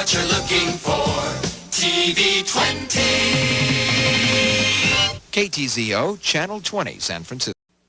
what you're looking for. TV 20. KTZO, Channel 20, San Francisco.